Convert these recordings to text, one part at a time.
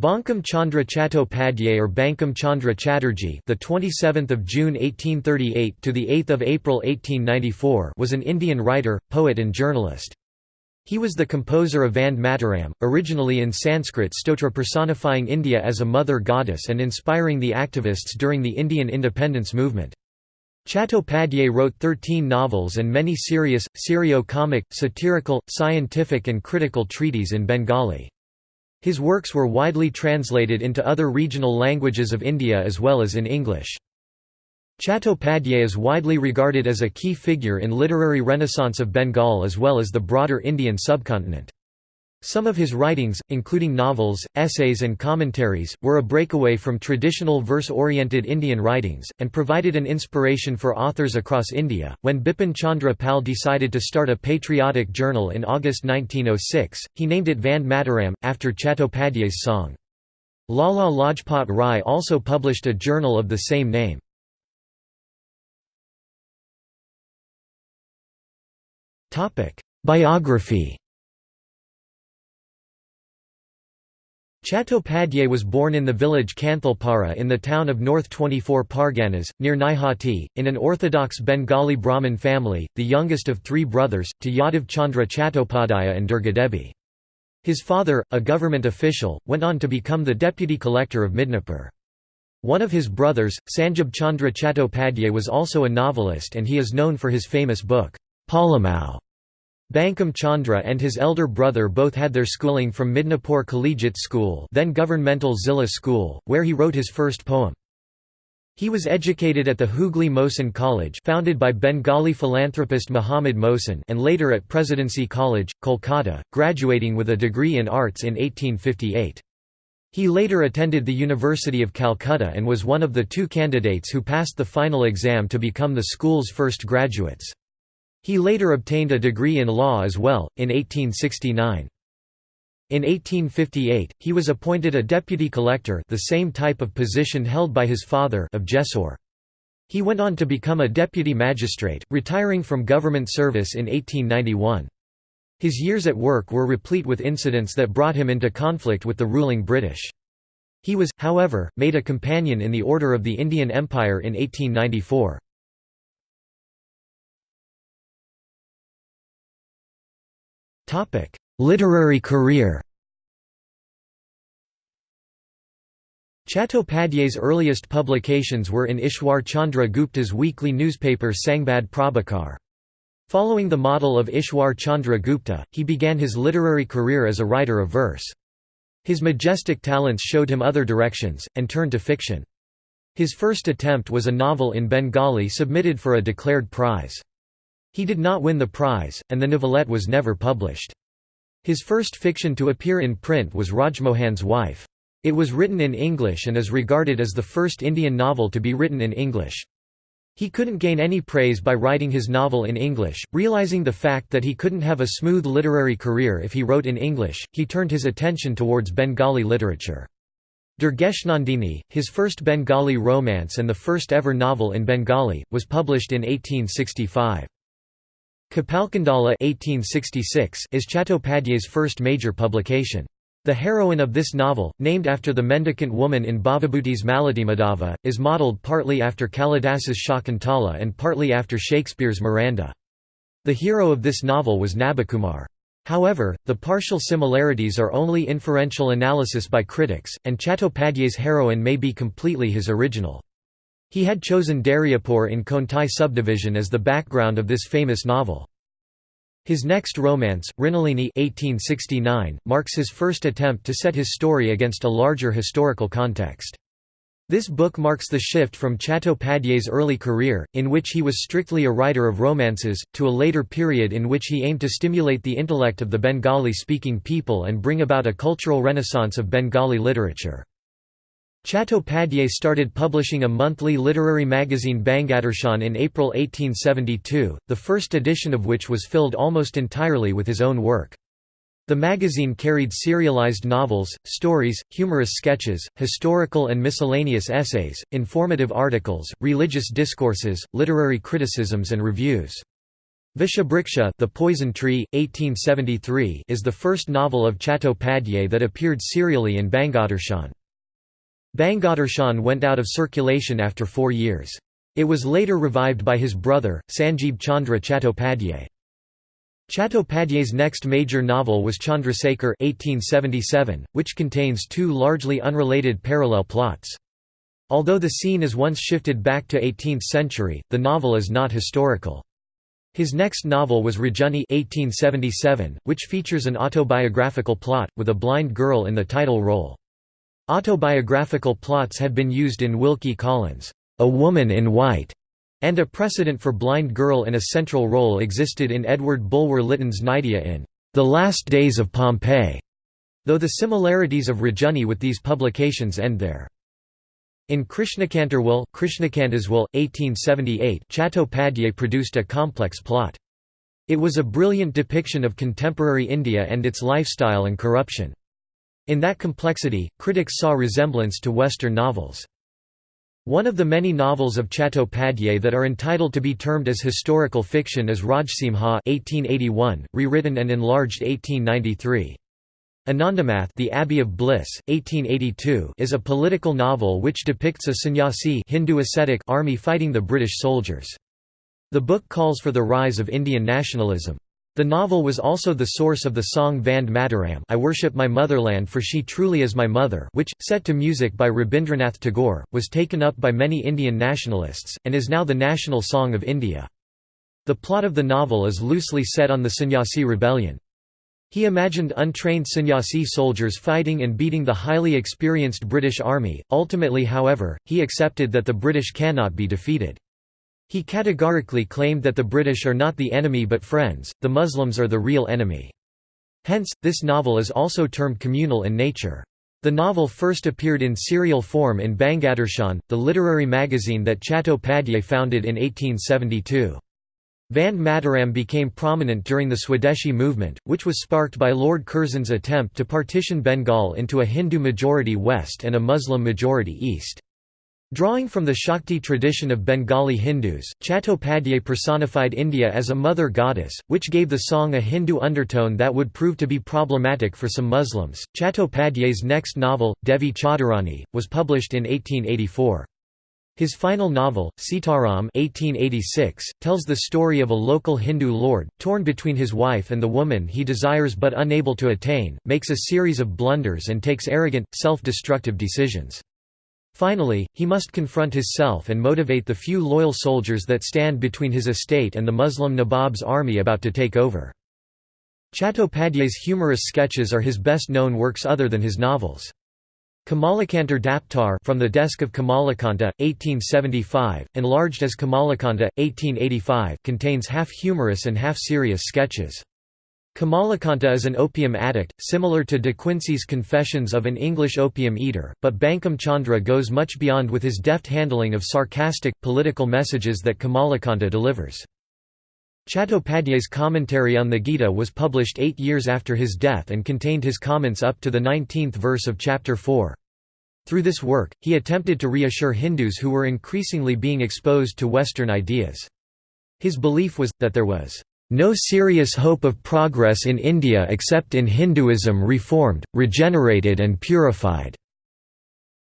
Bankim Chandra Chattopadhyay or Bankim Chandra Chatterjee, the 27th of June 1838 to the 8th of April 1894, was an Indian writer, poet and journalist. He was the composer of Vande Mataram, originally in Sanskrit stotra personifying India as a mother goddess and inspiring the activists during the Indian independence movement. Chattopadhyay wrote 13 novels and many serious, serio-comic, satirical, scientific and critical treaties in Bengali. His works were widely translated into other regional languages of India as well as in English. Chattopadhyay is widely regarded as a key figure in literary renaissance of Bengal as well as the broader Indian subcontinent. Some of his writings, including novels, essays and commentaries, were a breakaway from traditional verse-oriented Indian writings, and provided an inspiration for authors across India. When Bipin Chandra Pal decided to start a patriotic journal in August 1906, he named it Vande Mataram, after Chattopadhyay's song. Lala Lajpat Rai also published a journal of the same name. Biography Chattopadhyay was born in the village Kanthalpara in the town of North 24 Parganas, near Naihati, in an orthodox Bengali Brahmin family, the youngest of three brothers, to Yadav Chandra Chattopadhyaya and Durgadevi. His father, a government official, went on to become the deputy collector of Midnapur. One of his brothers, Sanjib Chandra Chattopadhyay was also a novelist and he is known for his famous book, Palamau. Bankim Chandra and his elder brother both had their schooling from Midnapur Collegiate School then governmental Zilla School, where he wrote his first poem. He was educated at the Hooghly Mohsin College founded by Bengali philanthropist Muhammad Mohsin and later at Presidency College, Kolkata, graduating with a degree in arts in 1858. He later attended the University of Calcutta and was one of the two candidates who passed the final exam to become the school's first graduates. He later obtained a degree in law as well, in 1869. In 1858, he was appointed a deputy collector the same type of position held by his father of Jessore. He went on to become a deputy magistrate, retiring from government service in 1891. His years at work were replete with incidents that brought him into conflict with the ruling British. He was, however, made a companion in the Order of the Indian Empire in 1894. Literary career Chattopadhyay's earliest publications were in Ishwar Chandra Gupta's weekly newspaper Sangbad Prabhakar. Following the model of Ishwar Chandra Gupta, he began his literary career as a writer of verse. His majestic talents showed him other directions, and turned to fiction. His first attempt was a novel in Bengali submitted for a declared prize. He did not win the prize, and the novelette was never published. His first fiction to appear in print was Rajmohan's Wife. It was written in English and is regarded as the first Indian novel to be written in English. He couldn't gain any praise by writing his novel in English, realizing the fact that he couldn't have a smooth literary career if he wrote in English, he turned his attention towards Bengali literature. Durgeshnandini, his first Bengali romance and the first ever novel in Bengali, was published in 1865. Kapalkundala is Chattopadhyay's first major publication. The heroine of this novel, named after the mendicant woman in Bhavabhuti's Malatimadhava, is modelled partly after Kalidas's Shakuntala and partly after Shakespeare's Miranda. The hero of this novel was Nabakumar. However, the partial similarities are only inferential analysis by critics, and Chattopadhyay's heroine may be completely his original. He had chosen Daryapur in Contai subdivision as the background of this famous novel. His next romance, Mrinalini 1869, marks his first attempt to set his story against a larger historical context. This book marks the shift from Chattopadhyay's early career, in which he was strictly a writer of romances, to a later period in which he aimed to stimulate the intellect of the Bengali-speaking people and bring about a cultural renaissance of Bengali literature. Chattopadhyay started publishing a monthly literary magazine Bangadarshan in April 1872, the first edition of which was filled almost entirely with his own work. The magazine carried serialized novels, stories, humorous sketches, historical and miscellaneous essays, informative articles, religious discourses, literary criticisms and reviews. Vishabriksha The Poison Tree, 1873 is the first novel of Chattopadhyay that appeared serially in Bangadarshan. Bangadarshan went out of circulation after four years. It was later revived by his brother, Sanjeeb Chandra Chattopadhyay. Chattopadhyay's next major novel was Chandrasekhar 1877, which contains two largely unrelated parallel plots. Although the scene is once shifted back to 18th century, the novel is not historical. His next novel was Rajani 1877, which features an autobiographical plot, with a blind girl in the title role. Autobiographical plots had been used in Wilkie Collins' A Woman in White, and a precedent for blind girl in a central role existed in Edward Bulwer Lytton's Nydia in The Last Days of Pompeii, though the similarities of Rajani with these publications end there. In Krishnakantarwil, Krishnakantaswil, 1878 Chattopadhyay produced a complex plot. It was a brilliant depiction of contemporary India and its lifestyle and corruption. In that complexity, critics saw resemblance to Western novels. One of the many novels of Chattopadhyay that are entitled to be termed as historical fiction is Rajsimha 1881, rewritten and enlarged 1893. Anandamath The Abbey of Bliss, 1882 is a political novel which depicts a sannyasi Hindu ascetic army fighting the British soldiers. The book calls for the rise of Indian nationalism. The novel was also the source of the song Vande Mataram I worship my motherland for she truly is my mother which, set to music by Rabindranath Tagore, was taken up by many Indian nationalists, and is now the national song of India. The plot of the novel is loosely set on the Sannyasi rebellion. He imagined untrained sannyasi soldiers fighting and beating the highly experienced British army, ultimately however, he accepted that the British cannot be defeated. He categorically claimed that the British are not the enemy but friends, the Muslims are the real enemy. Hence, this novel is also termed communal in nature. The novel first appeared in serial form in Bangadarshan, the literary magazine that Chattopadhyay founded in 1872. Vande Mataram became prominent during the Swadeshi movement, which was sparked by Lord Curzon's attempt to partition Bengal into a Hindu-majority west and a Muslim-majority east. Drawing from the Shakti tradition of Bengali Hindus, Chattopadhyay personified India as a mother goddess, which gave the song a Hindu undertone that would prove to be problematic for some Muslims. Chattopadhyay's next novel, Devi Chaudharani, was published in 1884. His final novel, Sitaram 1886, tells the story of a local Hindu lord, torn between his wife and the woman he desires but unable to attain, makes a series of blunders and takes arrogant, self-destructive decisions. Finally, he must confront his self and motivate the few loyal soldiers that stand between his estate and the Muslim Nawab's army about to take over. Chattopadhyay's humorous sketches are his best known works other than his novels. Kamalakantar Daptar from the desk of Kamalakanta, 1875, enlarged as Kamalakanta, 1885, contains half humorous and half serious sketches. Kamalakanta is an opium addict, similar to De Quincey's Confessions of an English Opium Eater, but Bankim Chandra goes much beyond with his deft handling of sarcastic, political messages that Kamalakanta delivers. Chattopadhyay's commentary on the Gita was published eight years after his death and contained his comments up to the 19th verse of chapter 4. Through this work, he attempted to reassure Hindus who were increasingly being exposed to Western ideas. His belief was, that there was no serious hope of progress in India except in Hinduism reformed, regenerated and purified.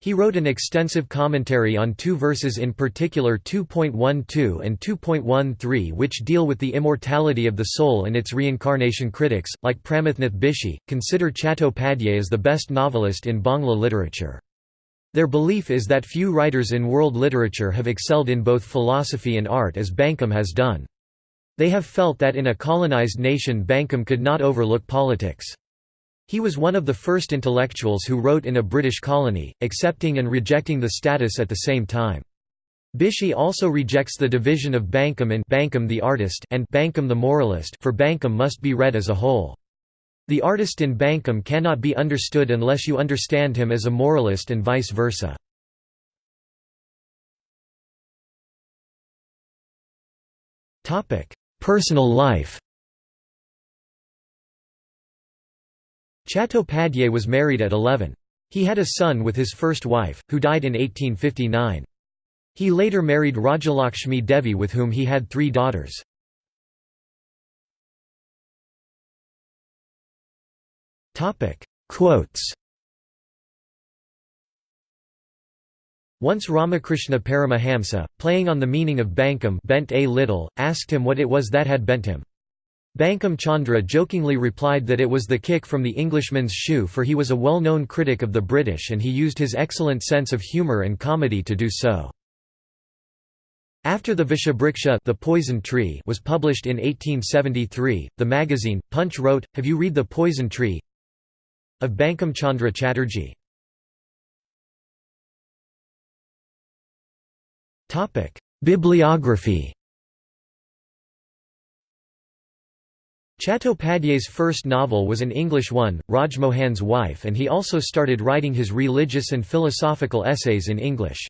He wrote an extensive commentary on two verses in particular 2.12 and 2.13 which deal with the immortality of the soul and its reincarnation critics, like Pramathnath Bishi, consider Chattopadhyay as the best novelist in Bangla literature. Their belief is that few writers in world literature have excelled in both philosophy and art as Bankim has done. They have felt that in a colonized nation Bankim could not overlook politics. He was one of the first intellectuals who wrote in a British colony, accepting and rejecting the status at the same time. Bishi also rejects the division of Bankim in Bankim the artist and Bankim the moralist for Bankim must be read as a whole. The artist in Bankim cannot be understood unless you understand him as a moralist and vice versa. Personal life Chattopadhyay was married at 11. He had a son with his first wife, who died in 1859. He later married Rajalakshmi Devi with whom he had three daughters. Quotes Once Ramakrishna Paramahamsa, playing on the meaning of Bankim bent a little, asked him what it was that had bent him. Bankim Chandra jokingly replied that it was the kick from the Englishman's shoe for he was a well-known critic of the British and he used his excellent sense of humour and comedy to do so. After the Vishabriksha the poison tree was published in 1873, the magazine, Punch wrote, Have you read The Poison Tree? of Bankim Chandra Chatterjee. Bibliography Chattopadhyay's first novel was an English one, Rajmohan's Wife and he also started writing his religious and philosophical essays in English.